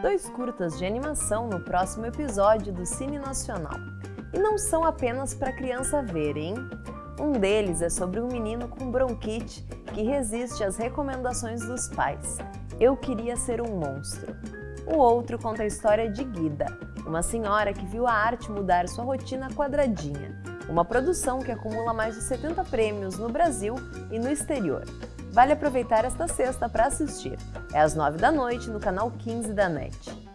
dois curtas de animação no próximo episódio do Cine Nacional. E não são apenas para criança ver, hein? Um deles é sobre um menino com bronquite que resiste às recomendações dos pais. Eu queria ser um monstro. O outro conta a história de Guida, uma senhora que viu a arte mudar sua rotina quadradinha. Uma produção que acumula mais de 70 prêmios no Brasil e no exterior. Vale aproveitar esta sexta para assistir. É às 9 da noite no canal 15 da NET.